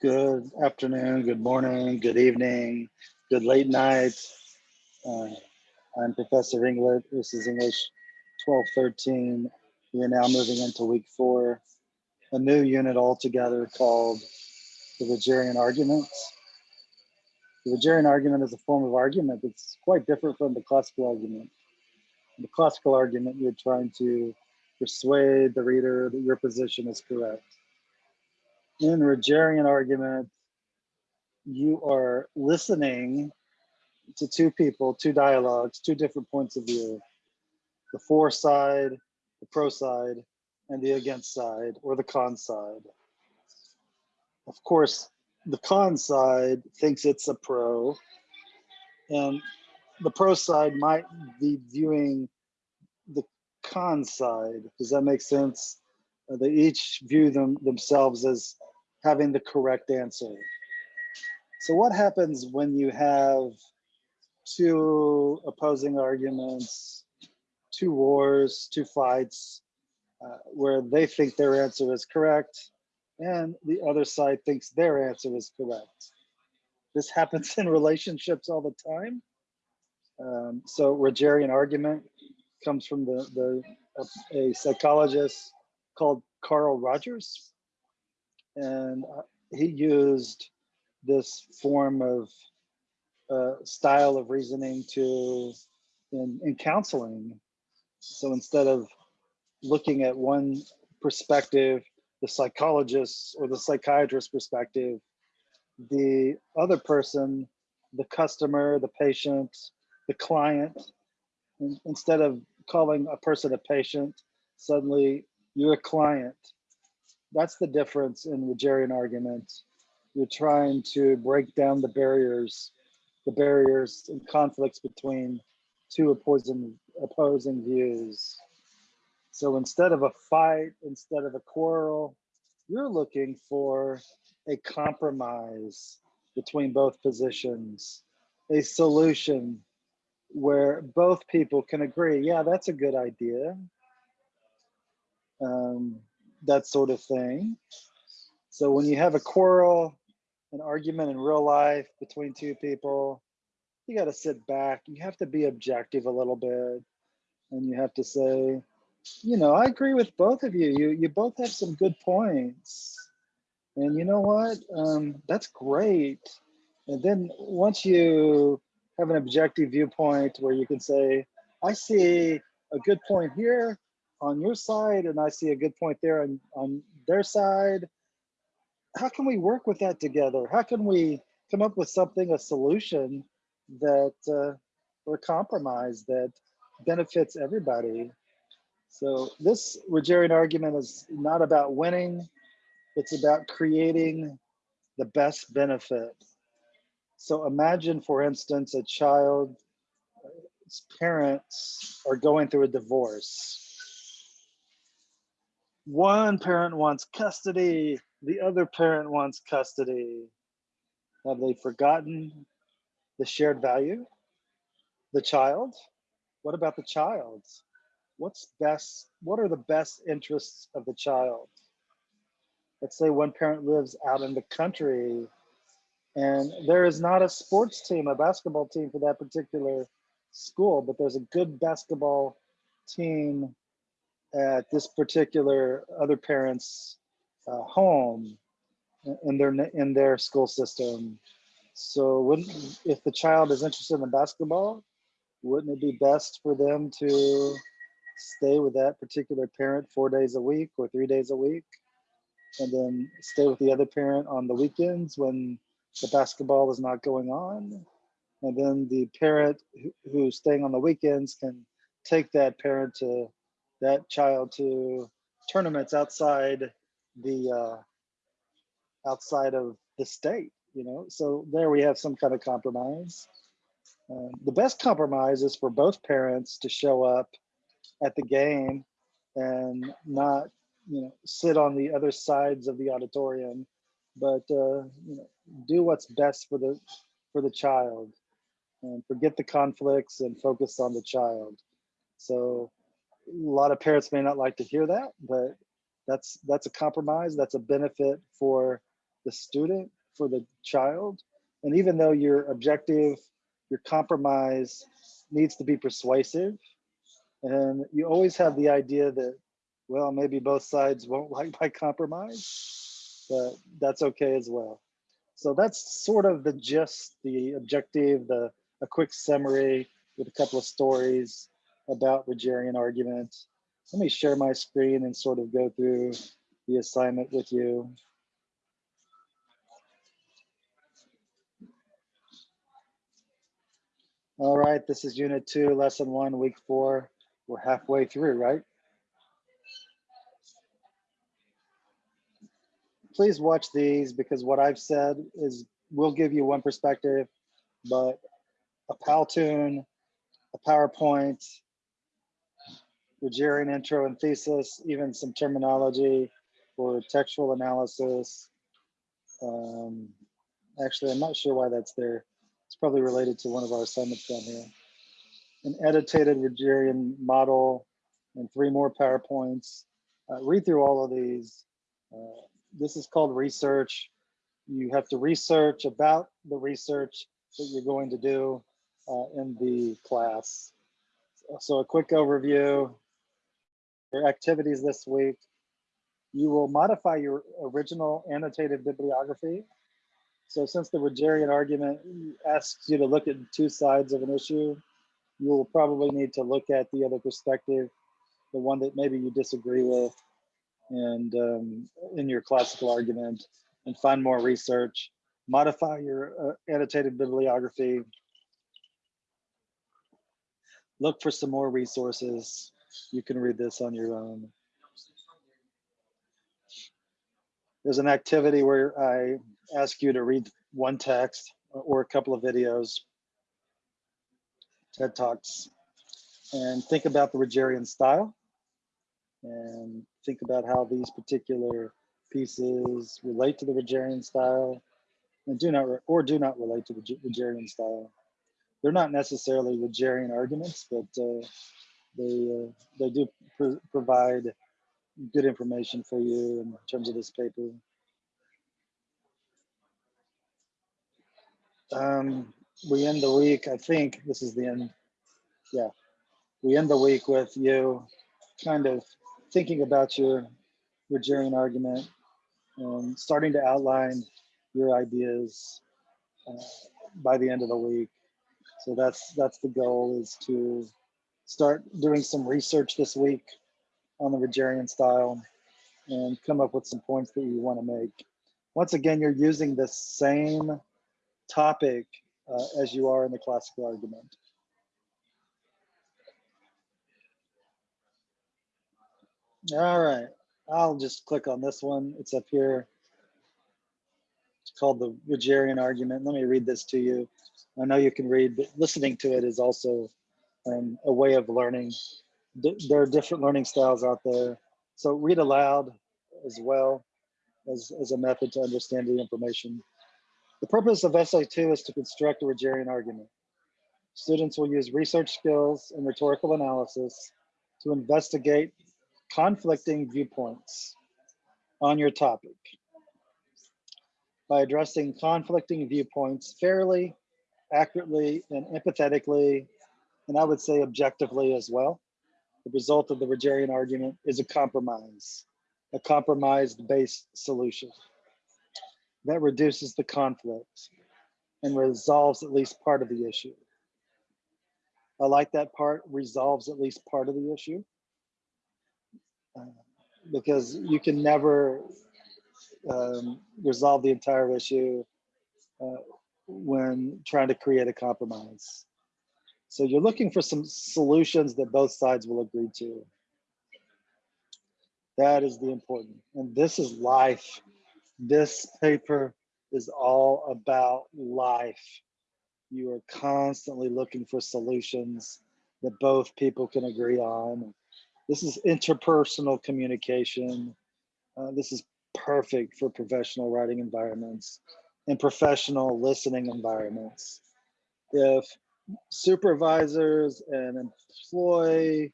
Good afternoon, good morning, good evening, good late night. Uh, I'm Professor Inglet. This is English 1213. We are now moving into week four, a new unit altogether called the Rogerian arguments. The Rogerian argument is a form of argument that's quite different from the classical argument. In the classical argument, you're trying to persuade the reader that your position is correct in Rogerian argument, you are listening to two people, two dialogues, two different points of view, the for side, the pro side, and the against side or the con side. Of course, the con side thinks it's a pro, and the pro side might be viewing con side. Does that make sense? Uh, they each view them themselves as having the correct answer. So what happens when you have two opposing arguments, two wars, two fights, uh, where they think their answer is correct and the other side thinks their answer is correct. This happens in relationships all the time. Um, so Rogerian argument comes from the, the a, a psychologist called Carl Rogers and uh, he used this form of uh, style of reasoning to in, in counseling. So instead of looking at one perspective, the psychologist or the psychiatrist perspective, the other person, the customer, the patient, the client, instead of calling a person a patient, suddenly you're a client that's the difference in Rogerian arguments. You're trying to break down the barriers, the barriers and conflicts between two opposing opposing views. So instead of a fight, instead of a quarrel, you're looking for a compromise between both positions, a solution where both people can agree, yeah, that's a good idea. Um, that sort of thing. So when you have a quarrel, an argument in real life between two people, you got to sit back. You have to be objective a little bit. And you have to say, you know, I agree with both of you. You, you both have some good points. And you know what? Um, that's great. And then once you have an objective viewpoint where you can say, I see a good point here on your side and I see a good point there on, on their side. How can we work with that together? How can we come up with something, a solution that uh, or a compromise that benefits everybody? So this Rogerian argument is not about winning, it's about creating the best benefit. So imagine, for instance, a child's parents are going through a divorce one parent wants custody, the other parent wants custody. Have they forgotten the shared value? The child? What about the child? What's best? What are the best interests of the child? Let's say one parent lives out in the country and there is not a sports team, a basketball team for that particular school, but there's a good basketball team at this particular other parent's uh, home in their in their school system. So wouldn't if the child is interested in basketball, wouldn't it be best for them to stay with that particular parent four days a week or three days a week, and then stay with the other parent on the weekends when the basketball is not going on, and then the parent who's staying on the weekends can take that parent to that child to tournaments outside the uh, outside of the state you know? So there we have some kind of compromise. Uh, the best compromise is for both parents to show up at the game and not you know sit on the other sides of the auditorium but uh, you know do what's best for the for the child and forget the conflicts and focus on the child so a lot of parents may not like to hear that, but That's that's a compromise. That's a benefit for the student, for the child. And even though your objective, your compromise needs to be persuasive, and you always have the idea that, well, maybe both sides won't like my compromise, but that's okay as well. So that's sort of the gist, the objective, the a quick summary with a couple of stories about Rogerian argument. Let me share my screen and sort of go through the assignment with you. All right, this is unit two, lesson one, week four. We're halfway through, right? Please watch these because what I've said is will give you one perspective, but a Powtoon, a PowerPoint, Rogerian intro and thesis, even some terminology for textual analysis. Um, actually, I'm not sure why that's there. It's probably related to one of our assignments down here. An edited Rogerian model and three more PowerPoints. Uh, read through all of these. Uh, this is called research. You have to research about the research that you're going to do uh, in the class. So a quick overview, your activities this week. You will modify your original annotated bibliography. So since the Rogerian argument asks you to look at two sides of an issue, you will probably need to look at the other perspective, the one that maybe you disagree with, and um, in your classical argument, and find more research. Modify your uh, annotated bibliography look for some more resources. You can read this on your own. There's an activity where I ask you to read one text or a couple of videos, TED Talks, and think about the Rogerian style and think about how these particular pieces relate to the Rogerian style and do not or do not relate to the Rogerian style they're not necessarily Rogerian arguments, but uh, they uh, they do pr provide good information for you in terms of this paper. Um, we end the week, I think this is the end. Yeah, we end the week with you kind of thinking about your Rogerian argument starting to outline your ideas uh, by the end of the week. So that's that's the goal is to start doing some research this week on the Rogerian style and come up with some points that you want to make. Once again, you're using the same topic uh, as you are in the classical argument. All right, I'll just click on this one. It's up here. It's called the Rogerian argument. Let me read this to you. I know you can read, but listening to it is also um, a way of learning. D there are different learning styles out there. So read aloud as well as, as a method to understand the information. The purpose of essay two is to construct a Rogerian argument. Students will use research skills and rhetorical analysis to investigate conflicting viewpoints on your topic. By addressing conflicting viewpoints fairly accurately and empathetically, and I would say objectively as well. The result of the Rogerian argument is a compromise, a compromise-based solution that reduces the conflict and resolves at least part of the issue. I like that part, resolves at least part of the issue. Because you can never um, resolve the entire issue uh, when trying to create a compromise. So you're looking for some solutions that both sides will agree to. That is the important. And this is life. This paper is all about life. You are constantly looking for solutions that both people can agree on. This is interpersonal communication. Uh, this is perfect for professional writing environments and professional listening environments. If supervisors and employee,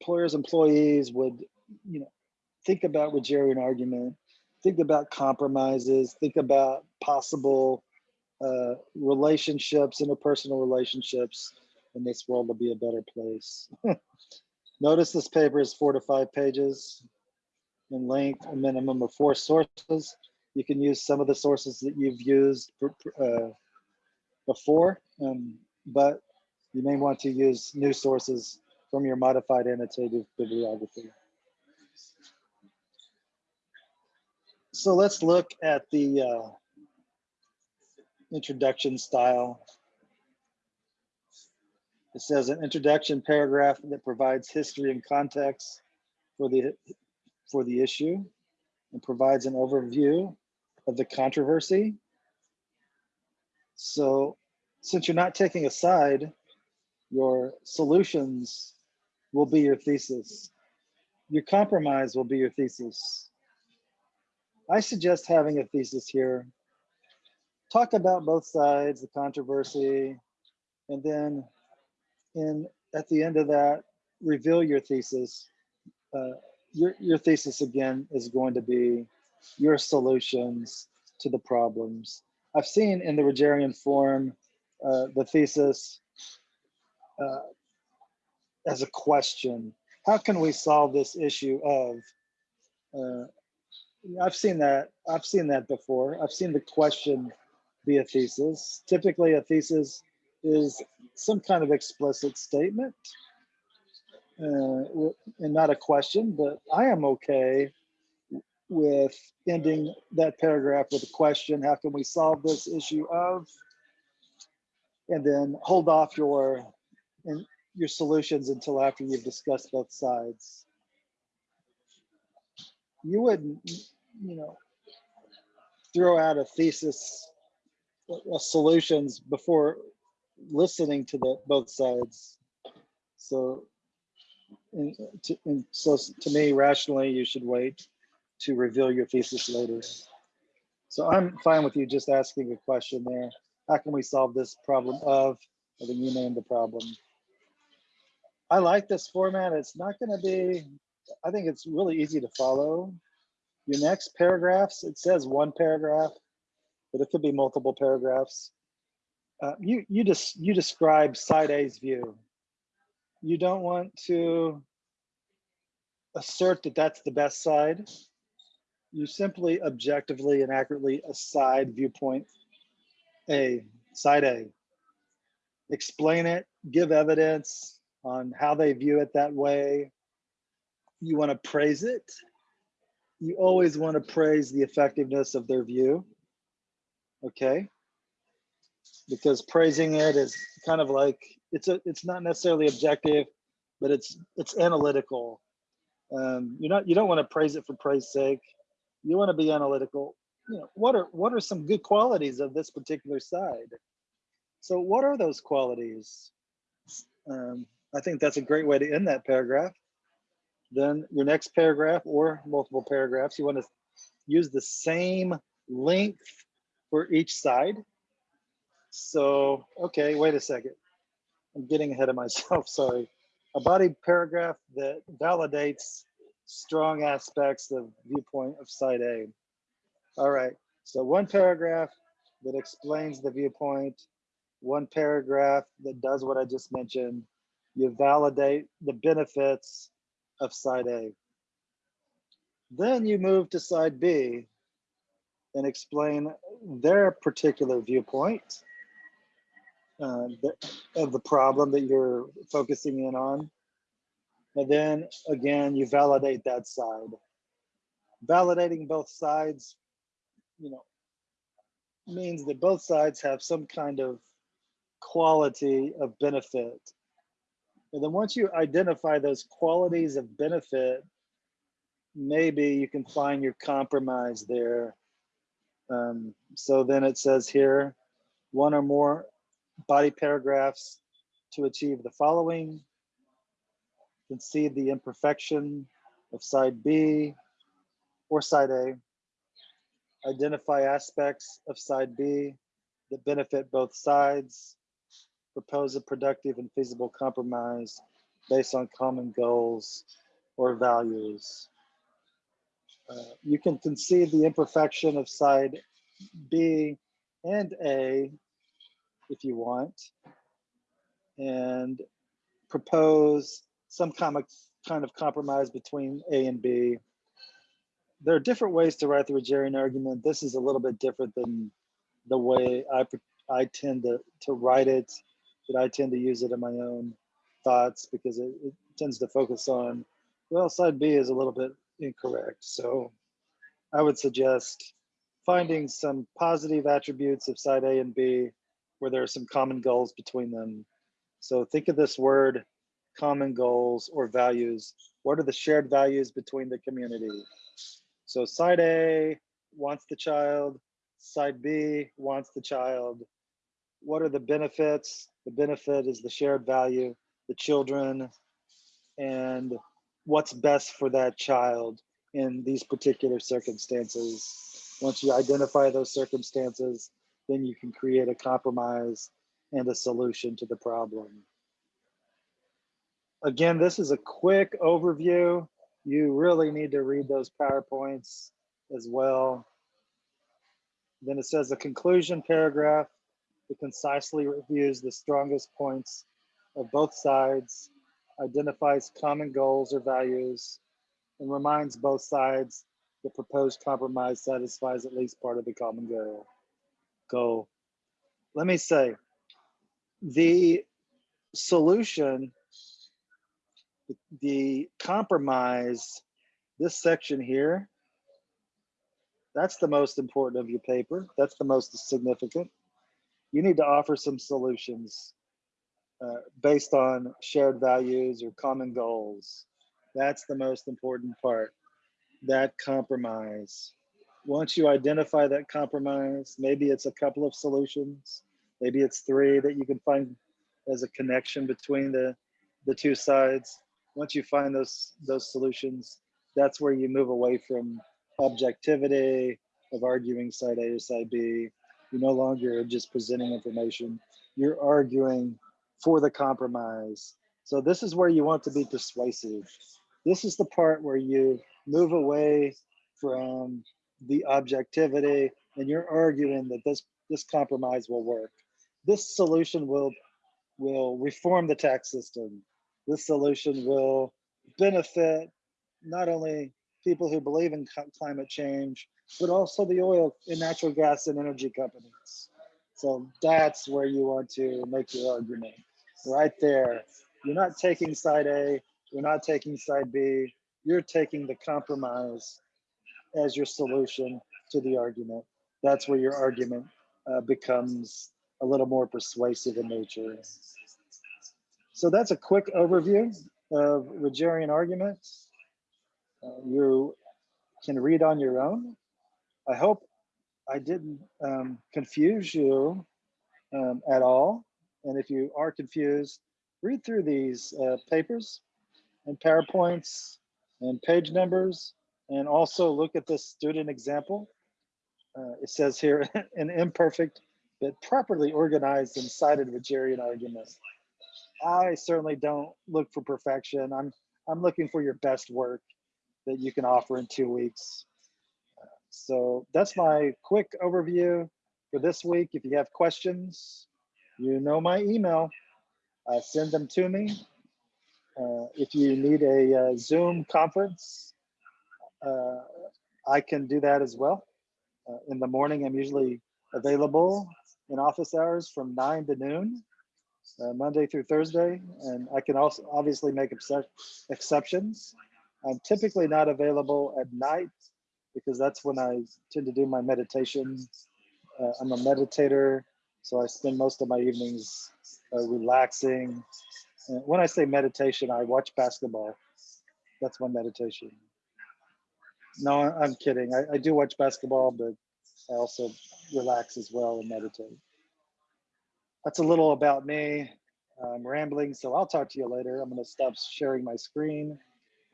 employers, employees would, you know, think about Rogerian argument, think about compromises, think about possible uh, relationships, interpersonal relationships, and this world will be a better place. Notice this paper is four to five pages in length, a minimum of four sources. You can use some of the sources that you've used uh, before, um, but you may want to use new sources from your modified annotative bibliography. So let's look at the uh, introduction style. It says an introduction paragraph that provides history and context for the for the issue and provides an overview of the controversy. So since you're not taking a side, your solutions will be your thesis. Your compromise will be your thesis. I suggest having a thesis here. Talk about both sides, the controversy, and then in at the end of that, reveal your thesis. Uh, your, your thesis again is going to be your solutions to the problems. I've seen in the Rogerian form uh, the thesis uh, as a question. How can we solve this issue of? Uh, I've seen that. I've seen that before. I've seen the question be a thesis. Typically, a thesis is some kind of explicit statement uh, and not a question, but I am okay with ending that paragraph with a question. How can we solve this issue of? And then hold off your and your solutions until after you've discussed both sides. You wouldn't, you know, throw out a thesis, solutions before listening to the both sides. So, and, to, and so to me, rationally, you should wait to reveal your thesis later. So I'm fine with you just asking a question there. How can we solve this problem of, I think you named the problem. I like this format. It's not gonna be, I think it's really easy to follow. Your next paragraphs, it says one paragraph, but it could be multiple paragraphs. Uh, you you just you describe side A's view. You don't want to assert that that's the best side. You simply objectively and accurately aside viewpoint A, side A. Explain it, give evidence on how they view it that way. You want to praise it. You always want to praise the effectiveness of their view. Okay because praising it is kind of like it's a it's not necessarily objective, but it's it's analytical. Um, you're not you don't want to praise it for praise sake. You want to be analytical. You know what are what are some good qualities of this particular side? So what are those qualities? Um, I think that's a great way to end that paragraph. Then your next paragraph or multiple paragraphs, you want to use the same length for each side. So, okay, wait a second. I'm getting ahead of myself, sorry. A body paragraph that validates strong aspects of viewpoint of side A. All right, so one paragraph that explains the viewpoint, one paragraph that does what I just mentioned. You validate the benefits of side A. Then you move to side B and explain their particular viewpoint uh, the, of the problem that you're focusing in on. And then again, you validate that side. Validating both sides, you know, means that both sides have some kind of quality of benefit. And then once you identify those qualities of benefit, maybe you can find your compromise there. Um, so then it says here, one or more body paragraphs to achieve the following. Concede the imperfection of side B or side A. Identify aspects of side B that benefit both sides. Propose a productive and feasible compromise based on common goals or values. Uh, you can concede the imperfection of side B and A if you want, and propose some comic kind of compromise between A and B. There are different ways to write the Rogerian argument. This is a little bit different than the way I, I tend to, to write it, that I tend to use it in my own thoughts because it, it tends to focus on, well, side B is a little bit incorrect. So I would suggest finding some positive attributes of side A and B where there are some common goals between them. So think of this word common goals or values. What are the shared values between the community? So side A wants the child, side B wants the child. What are the benefits? The benefit is the shared value, the children, and what's best for that child in these particular circumstances. Once you identify those circumstances, then you can create a compromise and a solution to the problem. Again, this is a quick overview. You really need to read those PowerPoints as well. Then it says a conclusion paragraph that concisely reviews the strongest points of both sides, identifies common goals or values, and reminds both sides the proposed compromise satisfies at least part of the common goal. Goal. Let me say, the solution, the compromise, this section here, that's the most important of your paper. That's the most significant. You need to offer some solutions uh, based on shared values or common goals. That's the most important part, that compromise. Once you identify that compromise, maybe it's a couple of solutions, maybe it's three that you can find as a connection between the, the two sides. Once you find those, those solutions, that's where you move away from objectivity of arguing side A or side B. You're no longer just presenting information. You're arguing for the compromise. So this is where you want to be persuasive. This is the part where you move away from the objectivity and you're arguing that this, this compromise will work. This solution will, will reform the tax system. This solution will benefit not only people who believe in climate change, but also the oil and natural gas and energy companies. So that's where you want to make your argument, right there. You're not taking side A, you're not taking side B, you're taking the compromise as your solution to the argument. That's where your argument uh, becomes a little more persuasive in nature. So that's a quick overview of Rogerian arguments. Uh, you can read on your own. I hope I didn't um, confuse you um, at all. And if you are confused, read through these uh, papers and PowerPoints and page numbers, and also look at this student example. Uh, it says here, an imperfect but properly organized and cited Rogerian argument. I certainly don't look for perfection. I'm I'm looking for your best work that you can offer in two weeks. So that's my quick overview for this week. If you have questions, you know my email. Uh, send them to me. Uh, if you need a uh, Zoom conference, uh, I can do that as well. Uh, in the morning, I'm usually available in office hours from 9 to noon, uh, Monday through Thursday. And I can also obviously make exceptions. I'm typically not available at night because that's when I tend to do my meditation. Uh, I'm a meditator, so I spend most of my evenings uh, relaxing. And when I say meditation, I watch basketball. That's my meditation. No, I'm kidding. I, I do watch basketball, but I also relax as well and meditate. That's a little about me. I'm rambling, so I'll talk to you later. I'm going to stop sharing my screen.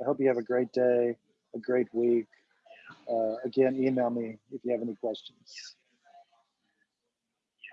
I hope you have a great day, a great week. Uh, again, email me if you have any questions.